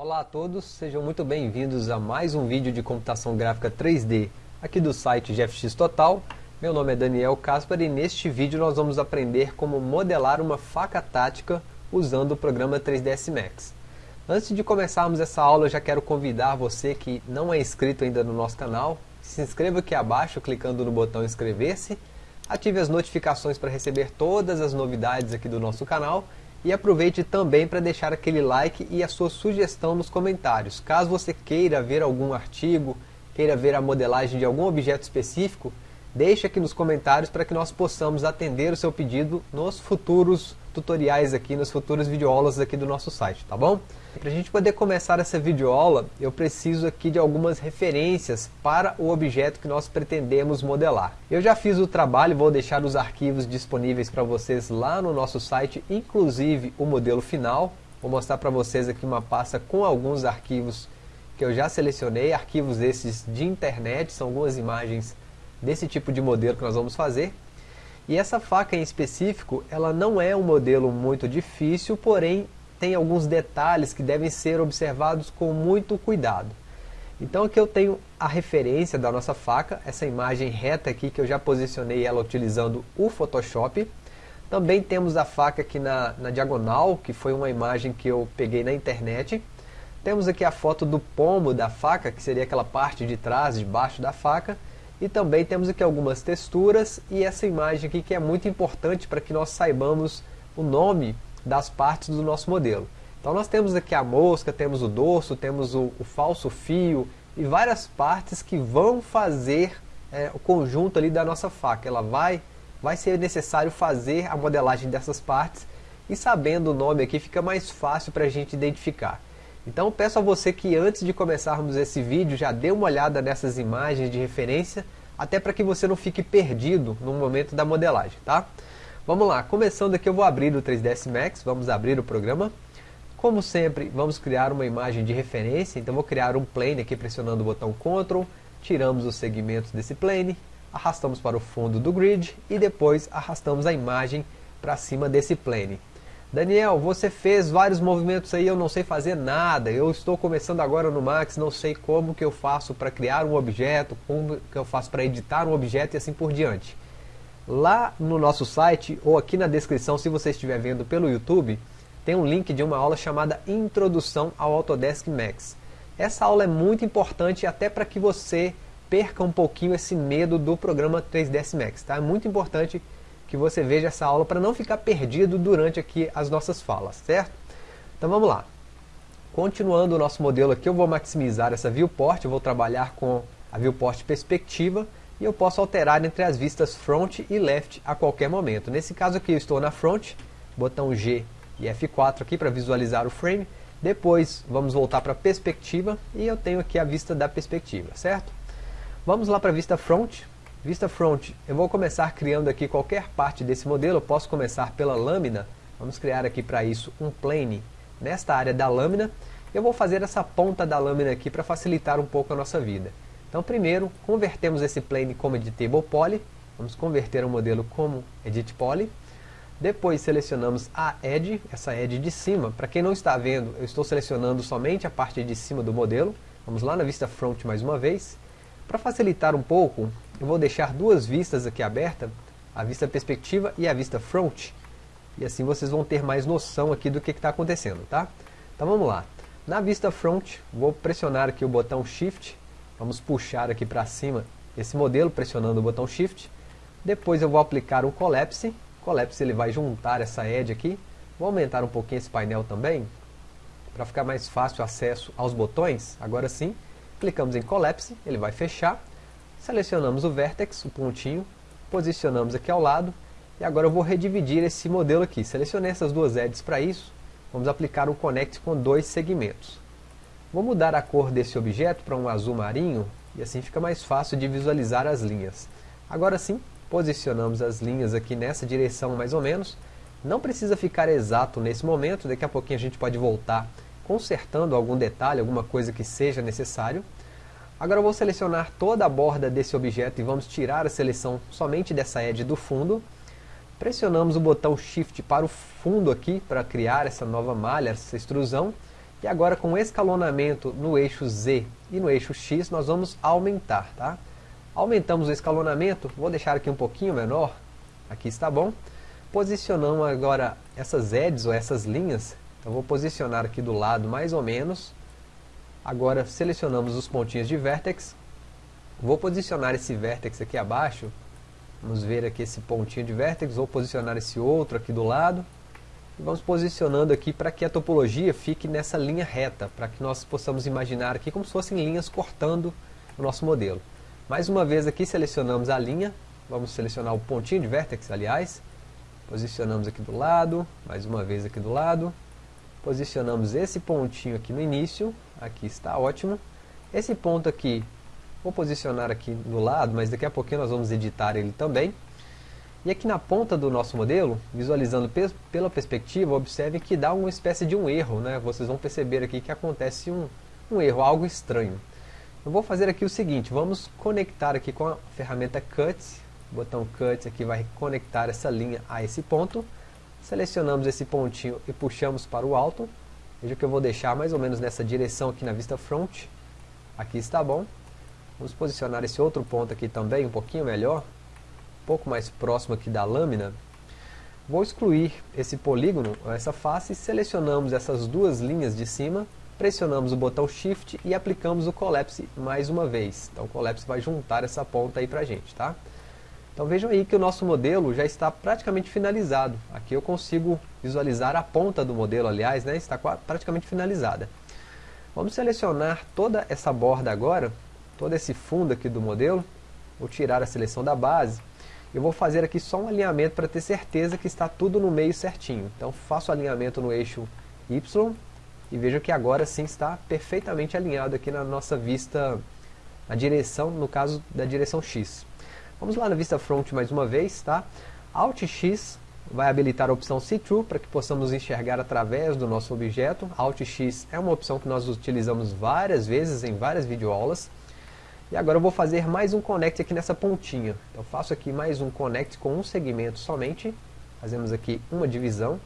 Olá a todos, sejam muito bem-vindos a mais um vídeo de computação gráfica 3D aqui do site GFX Total. Meu nome é Daniel Caspar e neste vídeo nós vamos aprender como modelar uma faca tática usando o programa 3ds Max. Antes de começarmos essa aula, eu já quero convidar você que não é inscrito ainda no nosso canal, se inscreva aqui abaixo clicando no botão inscrever-se, ative as notificações para receber todas as novidades aqui do nosso canal e aproveite também para deixar aquele like e a sua sugestão nos comentários. Caso você queira ver algum artigo, queira ver a modelagem de algum objeto específico, deixe aqui nos comentários para que nós possamos atender o seu pedido nos futuros tutoriais aqui, nas futuras videoaulas aqui do nosso site, tá bom? Para a gente poder começar essa videoaula, eu preciso aqui de algumas referências para o objeto que nós pretendemos modelar. Eu já fiz o trabalho, vou deixar os arquivos disponíveis para vocês lá no nosso site, inclusive o modelo final. Vou mostrar para vocês aqui uma pasta com alguns arquivos que eu já selecionei, arquivos esses de internet, são algumas imagens desse tipo de modelo que nós vamos fazer. E essa faca em específico, ela não é um modelo muito difícil, porém tem alguns detalhes que devem ser observados com muito cuidado. Então aqui eu tenho a referência da nossa faca, essa imagem reta aqui que eu já posicionei ela utilizando o Photoshop. Também temos a faca aqui na, na diagonal, que foi uma imagem que eu peguei na internet. Temos aqui a foto do pomo da faca, que seria aquela parte de trás, de baixo da faca. E também temos aqui algumas texturas e essa imagem aqui que é muito importante para que nós saibamos o nome das partes do nosso modelo. Então nós temos aqui a mosca, temos o dorso, temos o, o falso fio e várias partes que vão fazer é, o conjunto ali da nossa faca. Ela vai, vai ser necessário fazer a modelagem dessas partes e sabendo o nome aqui fica mais fácil para a gente identificar. Então peço a você que antes de começarmos esse vídeo já dê uma olhada nessas imagens de referência até para que você não fique perdido no momento da modelagem, tá? Vamos lá, começando aqui eu vou abrir o 3ds Max, vamos abrir o programa. Como sempre, vamos criar uma imagem de referência, então vou criar um plane aqui pressionando o botão Ctrl, tiramos os segmentos desse plane, arrastamos para o fundo do grid e depois arrastamos a imagem para cima desse plane. Daniel, você fez vários movimentos aí, eu não sei fazer nada, eu estou começando agora no Max, não sei como que eu faço para criar um objeto, como que eu faço para editar um objeto e assim por diante. Lá no nosso site, ou aqui na descrição, se você estiver vendo pelo YouTube, tem um link de uma aula chamada Introdução ao Autodesk Max. Essa aula é muito importante até para que você perca um pouquinho esse medo do programa 3ds Max. Tá? É muito importante que você veja essa aula para não ficar perdido durante aqui as nossas falas, certo? Então vamos lá. Continuando o nosso modelo aqui, eu vou maximizar essa viewport, eu vou trabalhar com a viewport perspectiva, e eu posso alterar entre as vistas front e left a qualquer momento. Nesse caso aqui eu estou na front, botão G e F4 aqui para visualizar o frame. Depois vamos voltar para a perspectiva e eu tenho aqui a vista da perspectiva, certo? Vamos lá para a vista front. Vista front, eu vou começar criando aqui qualquer parte desse modelo, eu posso começar pela lâmina. Vamos criar aqui para isso um plane nesta área da lâmina. Eu vou fazer essa ponta da lâmina aqui para facilitar um pouco a nossa vida. Então primeiro, convertemos esse plane como editable poly, vamos converter o modelo como edit poly, depois selecionamos a edge, essa edge de cima, para quem não está vendo, eu estou selecionando somente a parte de cima do modelo, vamos lá na vista front mais uma vez, para facilitar um pouco, eu vou deixar duas vistas aqui abertas, a vista perspectiva e a vista front, e assim vocês vão ter mais noção aqui do que está acontecendo, tá? Então vamos lá, na vista front, vou pressionar aqui o botão Shift, Vamos puxar aqui para cima esse modelo, pressionando o botão Shift. Depois eu vou aplicar o Collapse. Collapse ele vai juntar essa edge aqui. Vou aumentar um pouquinho esse painel também, para ficar mais fácil o acesso aos botões. Agora sim, clicamos em Collapse, ele vai fechar. Selecionamos o Vertex, o pontinho, posicionamos aqui ao lado. E agora eu vou redividir esse modelo aqui. Selecionei essas duas edges para isso. Vamos aplicar um Connect com dois segmentos. Vou mudar a cor desse objeto para um azul marinho e assim fica mais fácil de visualizar as linhas. Agora sim, posicionamos as linhas aqui nessa direção mais ou menos. Não precisa ficar exato nesse momento, daqui a pouquinho a gente pode voltar consertando algum detalhe, alguma coisa que seja necessário. Agora eu vou selecionar toda a borda desse objeto e vamos tirar a seleção somente dessa edge do fundo. Pressionamos o botão Shift para o fundo aqui, para criar essa nova malha, essa extrusão. E agora com escalonamento no eixo Z e no eixo X, nós vamos aumentar, tá? Aumentamos o escalonamento, vou deixar aqui um pouquinho menor, aqui está bom. Posicionamos agora essas edges ou essas linhas, então vou posicionar aqui do lado mais ou menos. Agora selecionamos os pontinhos de vértex, vou posicionar esse vértex aqui abaixo, vamos ver aqui esse pontinho de vértex, vou posicionar esse outro aqui do lado. E vamos posicionando aqui para que a topologia fique nessa linha reta, para que nós possamos imaginar aqui como se fossem linhas cortando o nosso modelo. Mais uma vez aqui selecionamos a linha, vamos selecionar o pontinho de vértex, aliás. Posicionamos aqui do lado, mais uma vez aqui do lado. Posicionamos esse pontinho aqui no início, aqui está ótimo. Esse ponto aqui, vou posicionar aqui do lado, mas daqui a pouquinho nós vamos editar ele também. E aqui na ponta do nosso modelo, visualizando pela perspectiva, observe que dá uma espécie de um erro, né? Vocês vão perceber aqui que acontece um, um erro, algo estranho. Eu vou fazer aqui o seguinte, vamos conectar aqui com a ferramenta Cut, o botão Cut aqui vai conectar essa linha a esse ponto. Selecionamos esse pontinho e puxamos para o alto. Veja que eu vou deixar mais ou menos nessa direção aqui na vista front. Aqui está bom. Vamos posicionar esse outro ponto aqui também um pouquinho melhor pouco mais próximo aqui da lâmina, vou excluir esse polígono, essa face, selecionamos essas duas linhas de cima, pressionamos o botão Shift e aplicamos o Collapse mais uma vez. Então o Collapse vai juntar essa ponta aí pra gente, tá? Então vejam aí que o nosso modelo já está praticamente finalizado. Aqui eu consigo visualizar a ponta do modelo, aliás, né, está praticamente finalizada. Vamos selecionar toda essa borda agora, todo esse fundo aqui do modelo. Vou tirar a seleção da base eu vou fazer aqui só um alinhamento para ter certeza que está tudo no meio certinho. Então faço o alinhamento no eixo Y e vejo que agora sim está perfeitamente alinhado aqui na nossa vista, na direção, no caso da direção X. Vamos lá na vista front mais uma vez, tá? Alt X vai habilitar a opção See Through para que possamos enxergar através do nosso objeto. Alt X é uma opção que nós utilizamos várias vezes em várias videoaulas. E agora eu vou fazer mais um connect aqui nessa pontinha. Então faço aqui mais um connect com um segmento somente. Fazemos aqui uma divisão.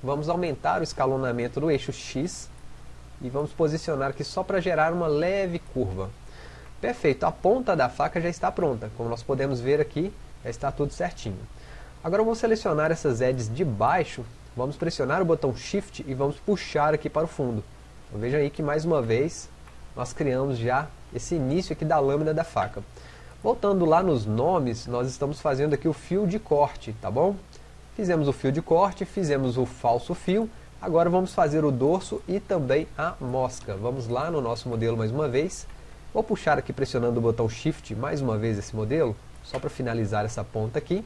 Vamos aumentar o escalonamento do eixo X. E vamos posicionar aqui só para gerar uma leve curva. Perfeito, a ponta da faca já está pronta. Como nós podemos ver aqui, já está tudo certinho. Agora eu vou selecionar essas edges de baixo. Vamos pressionar o botão Shift e vamos puxar aqui para o fundo. Então vejam aí que mais uma vez nós criamos já esse início aqui da lâmina da faca. Voltando lá nos nomes, nós estamos fazendo aqui o fio de corte, tá bom? Fizemos o fio de corte, fizemos o falso fio, agora vamos fazer o dorso e também a mosca. Vamos lá no nosso modelo mais uma vez. Vou puxar aqui pressionando o botão Shift mais uma vez esse modelo, só para finalizar essa ponta aqui.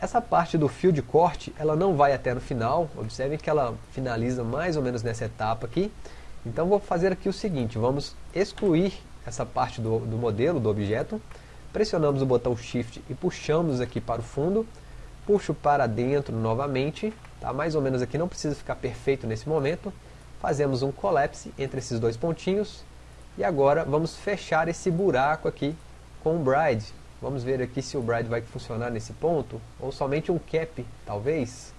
Essa parte do fio de corte, ela não vai até no final, observem que ela finaliza mais ou menos nessa etapa aqui. Então vou fazer aqui o seguinte, vamos excluir essa parte do, do modelo, do objeto, pressionamos o botão Shift e puxamos aqui para o fundo, puxo para dentro novamente, tá? mais ou menos aqui não precisa ficar perfeito nesse momento, fazemos um collapse entre esses dois pontinhos, e agora vamos fechar esse buraco aqui com o bride. Vamos ver aqui se o bride vai funcionar nesse ponto, ou somente um cap, talvez.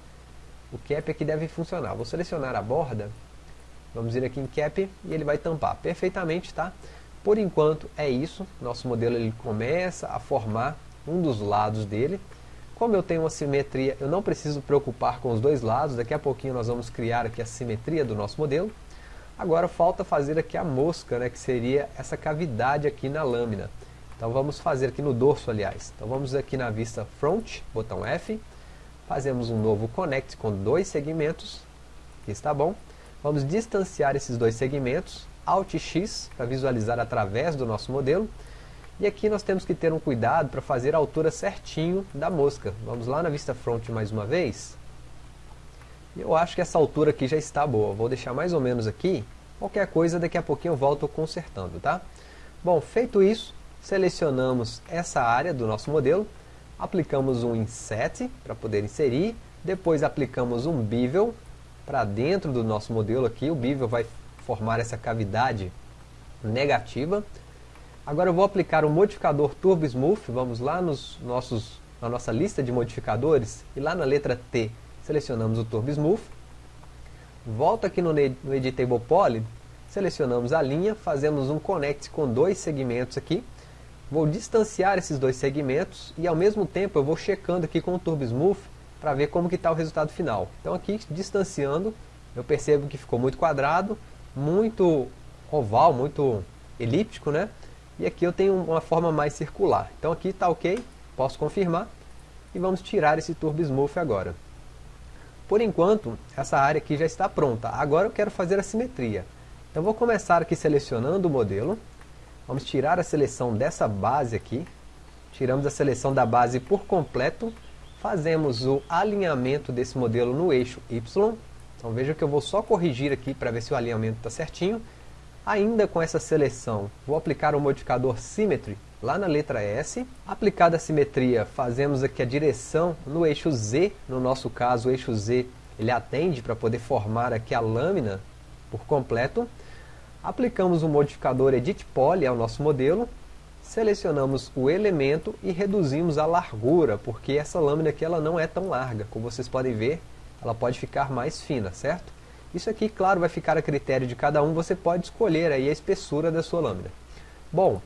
O cap aqui deve funcionar. Vou selecionar a borda Vamos ir aqui em Cap e ele vai tampar perfeitamente, tá? Por enquanto é isso, nosso modelo ele começa a formar um dos lados dele. Como eu tenho uma simetria, eu não preciso preocupar com os dois lados, daqui a pouquinho nós vamos criar aqui a simetria do nosso modelo. Agora falta fazer aqui a mosca, né, que seria essa cavidade aqui na lâmina. Então vamos fazer aqui no dorso, aliás. Então vamos aqui na vista Front, botão F, fazemos um novo Connect com dois segmentos, aqui está bom. Vamos distanciar esses dois segmentos, Alt X, para visualizar através do nosso modelo. E aqui nós temos que ter um cuidado para fazer a altura certinho da mosca. Vamos lá na vista front mais uma vez. Eu acho que essa altura aqui já está boa. Vou deixar mais ou menos aqui. Qualquer coisa, daqui a pouquinho eu volto consertando, tá? Bom, feito isso, selecionamos essa área do nosso modelo, aplicamos um Inset para poder inserir, depois aplicamos um Bevel para dentro do nosso modelo aqui, o bevel vai formar essa cavidade negativa. Agora eu vou aplicar o modificador Turbo Smooth, vamos lá nos nossos, na nossa lista de modificadores, e lá na letra T selecionamos o Turbo Smooth. volto aqui no, no Editable Poly, selecionamos a linha, fazemos um connect com dois segmentos aqui, vou distanciar esses dois segmentos e ao mesmo tempo eu vou checando aqui com o Turbo Smooth para ver como que está o resultado final. Então aqui distanciando, eu percebo que ficou muito quadrado, muito oval, muito elíptico, né? E aqui eu tenho uma forma mais circular. Então aqui está ok, posso confirmar. E vamos tirar esse Turbo Smooth agora. Por enquanto, essa área aqui já está pronta. Agora eu quero fazer a simetria. Então vou começar aqui selecionando o modelo. Vamos tirar a seleção dessa base aqui. Tiramos a seleção da base por completo. Fazemos o alinhamento desse modelo no eixo Y. Então veja que eu vou só corrigir aqui para ver se o alinhamento está certinho. Ainda com essa seleção, vou aplicar o modificador Symmetry lá na letra S. Aplicada a simetria, fazemos aqui a direção no eixo Z. No nosso caso, o eixo Z ele atende para poder formar aqui a lâmina por completo. Aplicamos o modificador Edit Poly ao nosso modelo. Selecionamos o elemento e reduzimos a largura, porque essa lâmina aqui ela não é tão larga. Como vocês podem ver, ela pode ficar mais fina, certo? Isso aqui, claro, vai ficar a critério de cada um, você pode escolher aí a espessura da sua lâmina. Bom,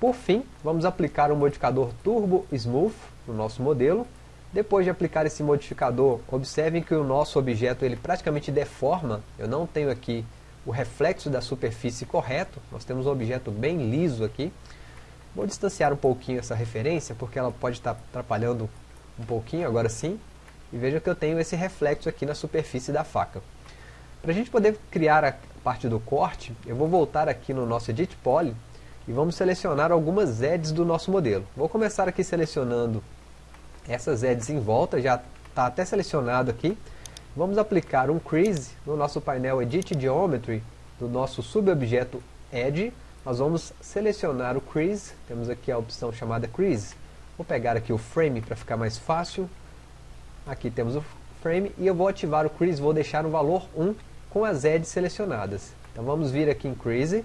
por fim, vamos aplicar o modificador Turbo Smooth no nosso modelo. Depois de aplicar esse modificador, observem que o nosso objeto ele praticamente deforma. Eu não tenho aqui o reflexo da superfície correto. Nós temos um objeto bem liso aqui. Vou distanciar um pouquinho essa referência, porque ela pode estar atrapalhando um pouquinho, agora sim. E veja que eu tenho esse reflexo aqui na superfície da faca. Para a gente poder criar a parte do corte, eu vou voltar aqui no nosso Edit Poly e vamos selecionar algumas edges do nosso modelo. Vou começar aqui selecionando essas edges em volta, já está até selecionado aqui. Vamos aplicar um crease no nosso painel Edit Geometry do nosso subobjeto Edge. Nós vamos selecionar o crease, temos aqui a opção chamada crease. Vou pegar aqui o frame para ficar mais fácil. Aqui temos o frame e eu vou ativar o crease, vou deixar no valor 1 com as edges selecionadas. Então vamos vir aqui em Crease,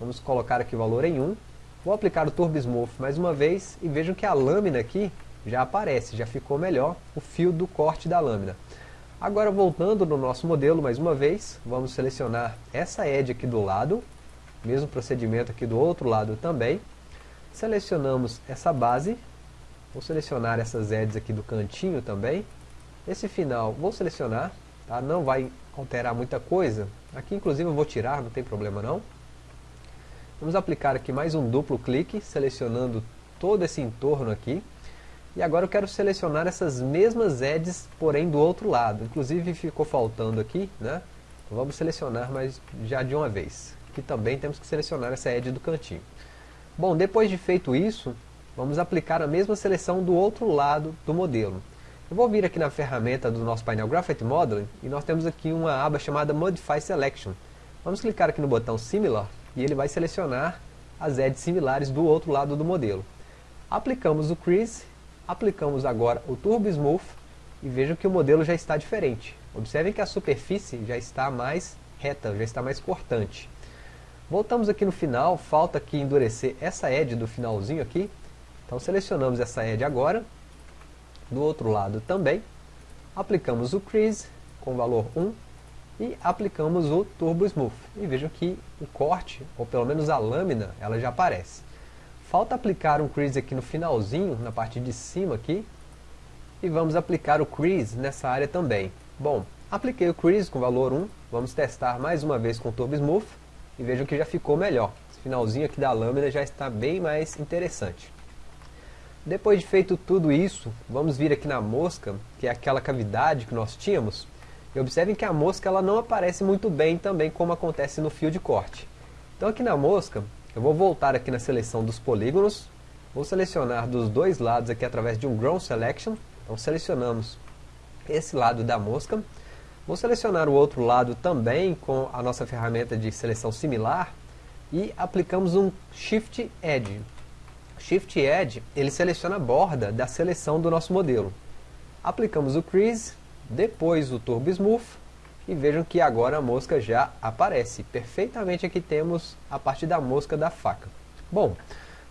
vamos colocar aqui o valor em 1, vou aplicar o Turbo Smooth mais uma vez e vejam que a lâmina aqui já aparece, já ficou melhor o fio do corte da lâmina. Agora voltando no nosso modelo mais uma vez, vamos selecionar essa edge aqui do lado, mesmo procedimento aqui do outro lado também. Selecionamos essa base, vou selecionar essas edges aqui do cantinho também. Esse final vou selecionar, tá? não vai alterar muita coisa. Aqui inclusive eu vou tirar, não tem problema não. Vamos aplicar aqui mais um duplo clique, selecionando todo esse entorno aqui. E agora eu quero selecionar essas mesmas edges, porém do outro lado. Inclusive ficou faltando aqui, né? Então vamos selecionar, mas já de uma vez. Aqui também temos que selecionar essa edge do cantinho. Bom, depois de feito isso, vamos aplicar a mesma seleção do outro lado do modelo. Eu vou vir aqui na ferramenta do nosso painel Graphite Modeling e nós temos aqui uma aba chamada Modify Selection. Vamos clicar aqui no botão Similar e ele vai selecionar as edges similares do outro lado do modelo. Aplicamos o Crease, aplicamos agora o Turbo Smooth e vejam que o modelo já está diferente. Observem que a superfície já está mais reta, já está mais cortante. Voltamos aqui no final, falta aqui endurecer essa edge do finalzinho aqui. Então selecionamos essa edge agora do outro lado também, aplicamos o Crease com valor 1 e aplicamos o Turbo Smooth. E vejam que o corte, ou pelo menos a lâmina, ela já aparece. Falta aplicar um Crease aqui no finalzinho, na parte de cima aqui, e vamos aplicar o Crease nessa área também. Bom, apliquei o Crease com valor 1, vamos testar mais uma vez com o Turbo Smooth, e vejam que já ficou melhor. Esse finalzinho aqui da lâmina já está bem mais interessante. Depois de feito tudo isso, vamos vir aqui na mosca, que é aquela cavidade que nós tínhamos, e observem que a mosca ela não aparece muito bem também como acontece no fio de corte. Então aqui na mosca, eu vou voltar aqui na seleção dos polígonos, vou selecionar dos dois lados aqui através de um Ground Selection, então selecionamos esse lado da mosca, vou selecionar o outro lado também com a nossa ferramenta de seleção similar, e aplicamos um Shift Edge. Shift Edge, ele seleciona a borda da seleção do nosso modelo. Aplicamos o Crease, depois o Turbo Smooth, e vejam que agora a mosca já aparece. Perfeitamente aqui temos a parte da mosca da faca. Bom,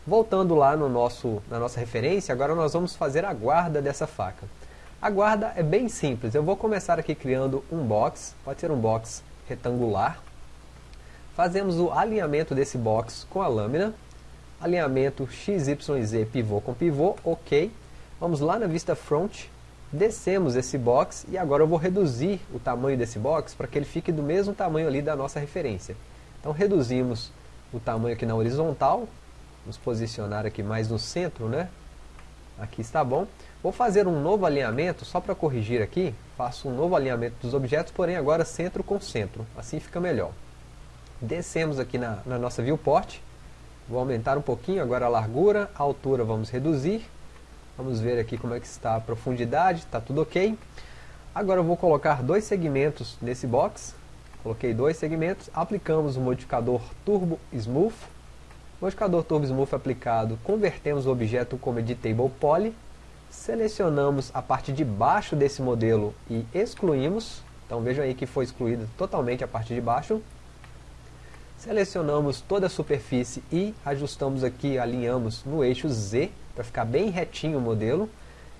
voltando lá no nosso, na nossa referência, agora nós vamos fazer a guarda dessa faca. A guarda é bem simples, eu vou começar aqui criando um box, pode ser um box retangular. Fazemos o alinhamento desse box com a lâmina, alinhamento XYZ pivô com pivô, ok. Vamos lá na vista front, descemos esse box e agora eu vou reduzir o tamanho desse box para que ele fique do mesmo tamanho ali da nossa referência. Então reduzimos o tamanho aqui na horizontal, vamos posicionar aqui mais no centro, né? Aqui está bom. Vou fazer um novo alinhamento, só para corrigir aqui, faço um novo alinhamento dos objetos, porém agora centro com centro, assim fica melhor. Descemos aqui na, na nossa viewport, vou aumentar um pouquinho agora a largura, a altura vamos reduzir, Vamos ver aqui como é que está a profundidade, está tudo ok. Agora eu vou colocar dois segmentos nesse box. Coloquei dois segmentos, aplicamos o modificador Turbo Smooth. Modificador Turbo Smooth aplicado, convertemos o objeto como Editable Poly. Selecionamos a parte de baixo desse modelo e excluímos. Então vejam aí que foi excluída totalmente a parte de baixo. Selecionamos toda a superfície e ajustamos aqui, alinhamos no eixo Z para ficar bem retinho o modelo.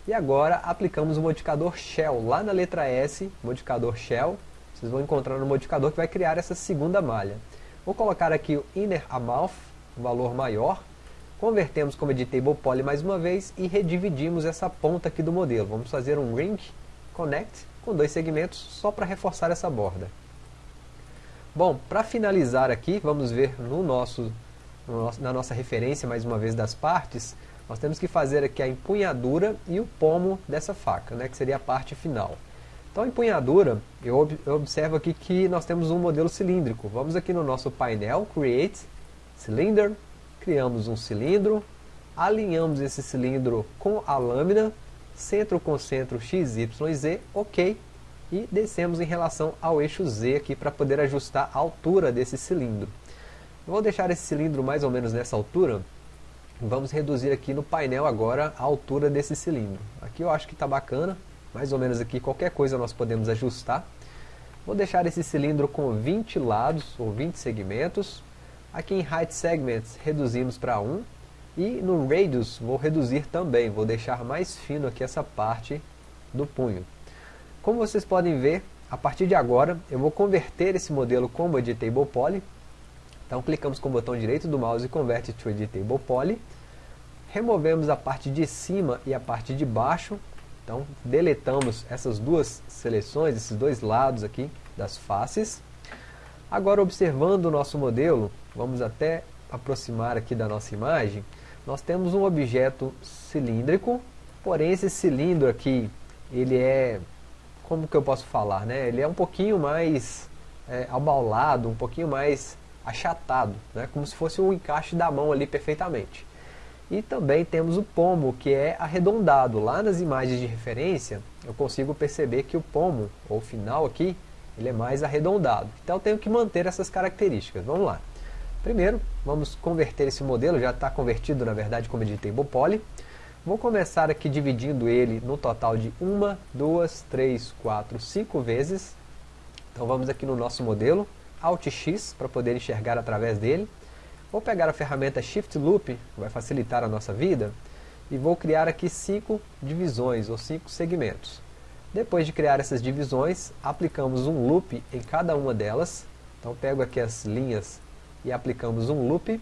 E agora aplicamos o modificador Shell, lá na letra S, modificador Shell, vocês vão encontrar no modificador que vai criar essa segunda malha. Vou colocar aqui o Inner Amount, um valor maior, convertemos como Editable Poly mais uma vez e redividimos essa ponta aqui do modelo. Vamos fazer um Ring Connect com dois segmentos só para reforçar essa borda. Bom, para finalizar aqui, vamos ver no nosso, no nosso, na nossa referência mais uma vez das partes, nós temos que fazer aqui a empunhadura e o pomo dessa faca, né, que seria a parte final. Então a empunhadura, eu, eu observo aqui que nós temos um modelo cilíndrico. Vamos aqui no nosso painel, Create, Cylinder, criamos um cilindro, alinhamos esse cilindro com a lâmina, centro com centro XYZ, ok, e descemos em relação ao eixo Z aqui para poder ajustar a altura desse cilindro. Vou deixar esse cilindro mais ou menos nessa altura, Vamos reduzir aqui no painel agora a altura desse cilindro. Aqui eu acho que está bacana, mais ou menos aqui qualquer coisa nós podemos ajustar. Vou deixar esse cilindro com 20 lados ou 20 segmentos. Aqui em Height Segments reduzimos para 1. E no Radius vou reduzir também, vou deixar mais fino aqui essa parte do punho. Como vocês podem ver, a partir de agora eu vou converter esse modelo como Editable Poly então clicamos com o botão direito do mouse e converte to Editable Poly. Removemos a parte de cima e a parte de baixo. Então deletamos essas duas seleções, esses dois lados aqui das faces. Agora observando o nosso modelo, vamos até aproximar aqui da nossa imagem. Nós temos um objeto cilíndrico, porém esse cilindro aqui, ele é, como que eu posso falar, né? Ele é um pouquinho mais é, abaulado, um pouquinho mais achatado, né? como se fosse um encaixe da mão ali perfeitamente. E também temos o pomo, que é arredondado. Lá nas imagens de referência, eu consigo perceber que o pomo, ou final aqui, ele é mais arredondado. Então eu tenho que manter essas características. Vamos lá. Primeiro, vamos converter esse modelo, já está convertido na verdade como Editable Poly. Vou começar aqui dividindo ele no total de uma, duas, três, quatro, cinco vezes. Então vamos aqui no nosso modelo, Alt X para poder enxergar através dele. Vou pegar a ferramenta Shift Loop, que vai facilitar a nossa vida, e vou criar aqui cinco divisões ou cinco segmentos. Depois de criar essas divisões, aplicamos um loop em cada uma delas. Então pego aqui as linhas e aplicamos um loop.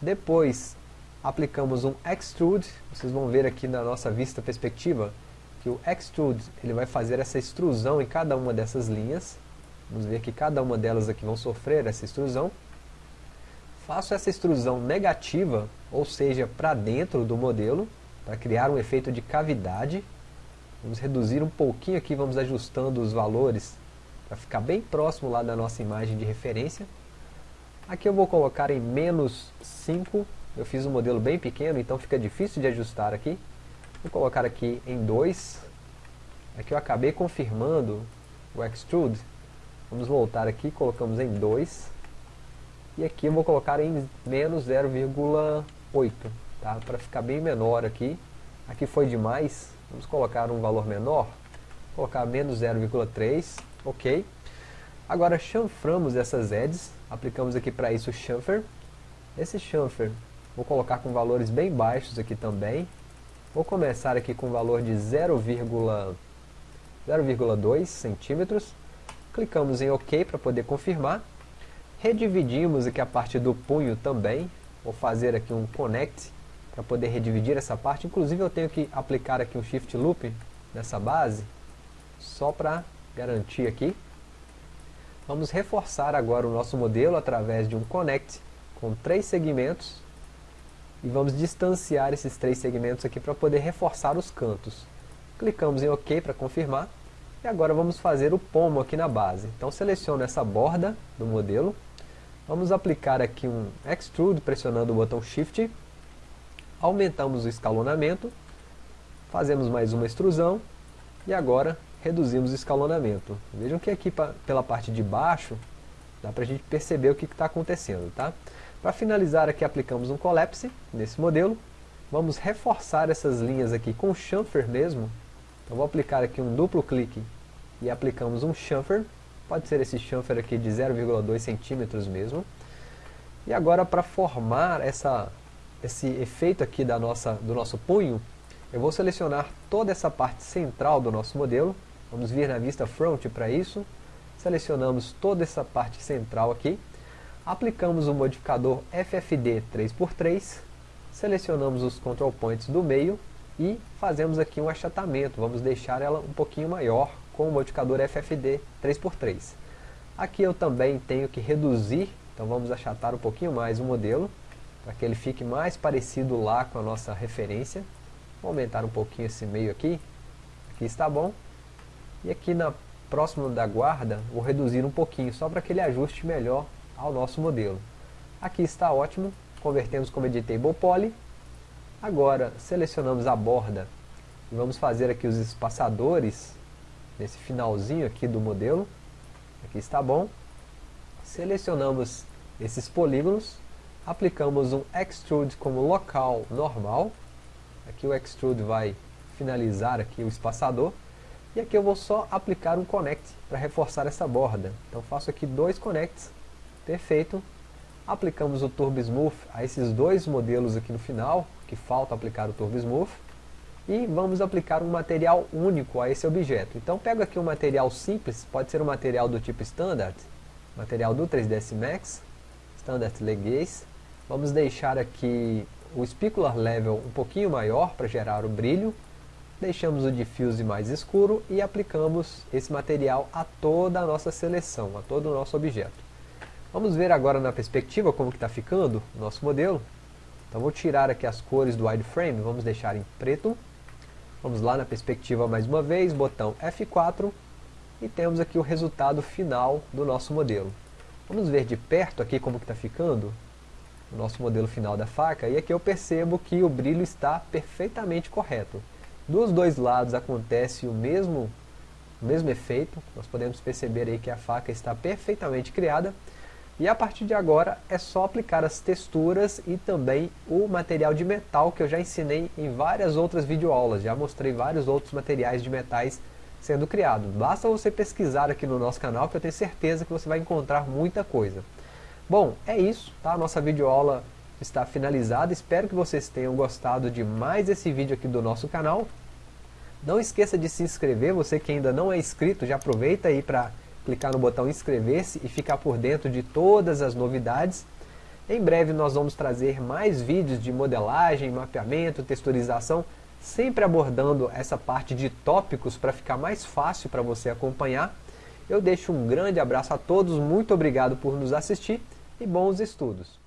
Depois aplicamos um extrude, vocês vão ver aqui na nossa vista perspectiva que o extrude ele vai fazer essa extrusão em cada uma dessas linhas. Vamos ver que cada uma delas aqui vão sofrer essa extrusão. Faço essa extrusão negativa, ou seja, para dentro do modelo, para criar um efeito de cavidade. Vamos reduzir um pouquinho aqui, vamos ajustando os valores para ficar bem próximo lá da nossa imagem de referência. Aqui eu vou colocar em menos 5, eu fiz um modelo bem pequeno, então fica difícil de ajustar aqui. Vou colocar aqui em 2. Aqui eu acabei confirmando o extrude, Vamos voltar aqui, colocamos em 2. E aqui eu vou colocar em menos 0,8, tá? Para ficar bem menor aqui. Aqui foi demais, vamos colocar um valor menor. Colocar menos 0,3, ok. Agora chanframos essas edges, aplicamos aqui para isso o chamfer. Esse chamfer vou colocar com valores bem baixos aqui também. Vou começar aqui com valor de 0,2 centímetros. Clicamos em OK para poder confirmar. Redividimos aqui a parte do punho também. Vou fazer aqui um connect para poder redividir essa parte. Inclusive eu tenho que aplicar aqui um shift loop nessa base, só para garantir aqui. Vamos reforçar agora o nosso modelo através de um connect com três segmentos e vamos distanciar esses três segmentos aqui para poder reforçar os cantos. Clicamos em OK para confirmar e agora vamos fazer o pomo aqui na base. Então seleciono essa borda do modelo, vamos aplicar aqui um Extrude pressionando o botão Shift aumentamos o escalonamento, fazemos mais uma extrusão e agora reduzimos o escalonamento. Vejam que aqui pela parte de baixo dá para a gente perceber o que está acontecendo. Tá? Para finalizar aqui aplicamos um collapse nesse modelo, vamos reforçar essas linhas aqui com chamfer mesmo, então vou aplicar aqui um duplo clique e aplicamos um chamfer, pode ser esse chamfer aqui de 0,2 centímetros mesmo, e agora para formar essa esse efeito aqui da nossa, do nosso punho, eu vou selecionar toda essa parte central do nosso modelo, vamos vir na vista front para isso, selecionamos toda essa parte central aqui, aplicamos o modificador FFD 3x3, selecionamos os control points do meio e fazemos aqui um achatamento, vamos deixar ela um pouquinho maior com o modificador FFD 3x3. Aqui eu também tenho que reduzir, então vamos achatar um pouquinho mais o modelo, para que ele fique mais parecido lá com a nossa referência. Vou aumentar um pouquinho esse meio aqui, aqui está bom. E aqui na próxima da guarda, vou reduzir um pouquinho, só para que ele ajuste melhor ao nosso modelo. Aqui está ótimo, convertemos como Editable Poly. Agora, selecionamos a borda e vamos fazer aqui os espaçadores, nesse finalzinho aqui do modelo. Aqui está bom. Selecionamos esses polígonos aplicamos um extrude como local normal, aqui o extrude vai finalizar aqui o espaçador, e aqui eu vou só aplicar um connect para reforçar essa borda, então faço aqui dois connects, perfeito, aplicamos o Turbo Smooth a esses dois modelos aqui no final, que falta aplicar o Turbo Smooth, e vamos aplicar um material único a esse objeto. Então pego aqui um material simples, pode ser um material do tipo Standard, material do 3ds Max, Standard Legacy, Vamos deixar aqui o specular level um pouquinho maior para gerar o brilho. Deixamos o diffuse mais escuro e aplicamos esse material a toda a nossa seleção, a todo o nosso objeto. Vamos ver agora na perspectiva como está ficando o nosso modelo. Então vou tirar aqui as cores do wireframe, vamos deixar em preto. Vamos lá na perspectiva mais uma vez, botão F4 e temos aqui o resultado final do nosso modelo. Vamos ver de perto aqui como está ficando o nosso modelo final da faca, e aqui eu percebo que o brilho está perfeitamente correto. Dos dois lados acontece o mesmo, o mesmo efeito, nós podemos perceber aí que a faca está perfeitamente criada, e a partir de agora é só aplicar as texturas e também o material de metal que eu já ensinei em várias outras videoaulas, já mostrei vários outros materiais de metais sendo criados. Basta você pesquisar aqui no nosso canal que eu tenho certeza que você vai encontrar muita coisa. Bom, é isso, tá? Nossa videoaula está finalizada. Espero que vocês tenham gostado de mais esse vídeo aqui do nosso canal. Não esqueça de se inscrever, você que ainda não é inscrito, já aproveita aí para clicar no botão inscrever-se e ficar por dentro de todas as novidades. Em breve nós vamos trazer mais vídeos de modelagem, mapeamento, texturização, sempre abordando essa parte de tópicos para ficar mais fácil para você acompanhar. Eu deixo um grande abraço a todos, muito obrigado por nos assistir e bons estudos!